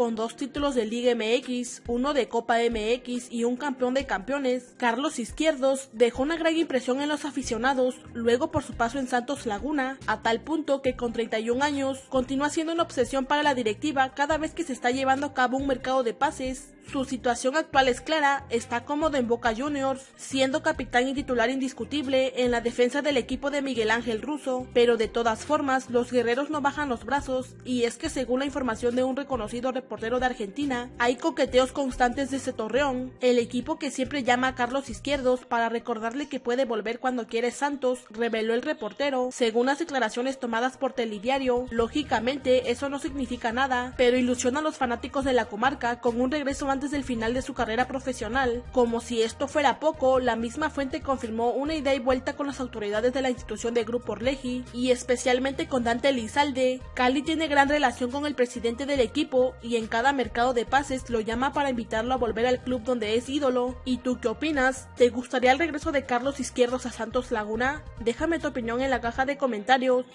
con dos títulos de Liga MX, uno de Copa MX y un campeón de campeones, Carlos Izquierdos dejó una gran impresión en los aficionados luego por su paso en Santos Laguna, a tal punto que con 31 años continúa siendo una obsesión para la directiva cada vez que se está llevando a cabo un mercado de pases. Su situación actual es clara, está cómodo en Boca Juniors, siendo capitán y titular indiscutible en la defensa del equipo de Miguel Ángel Russo, pero de todas formas los guerreros no bajan los brazos y es que según la información de un reconocido reportero de Argentina, hay coqueteos constantes desde Torreón, el equipo que siempre llama a Carlos Izquierdos para recordarle que puede volver cuando quiere Santos, reveló el reportero, según las declaraciones tomadas por Telediario, lógicamente eso no significa nada, pero ilusiona a los fanáticos de la comarca con un regreso antes del final de su carrera profesional. Como si esto fuera poco, la misma fuente confirmó una ida y vuelta con las autoridades de la institución de Grupo Orleji y especialmente con Dante Elizalde. Cali tiene gran relación con el presidente del equipo y en cada mercado de pases lo llama para invitarlo a volver al club donde es ídolo. ¿Y tú qué opinas? ¿Te gustaría el regreso de Carlos Izquierdos a Santos Laguna? Déjame tu opinión en la caja de comentarios.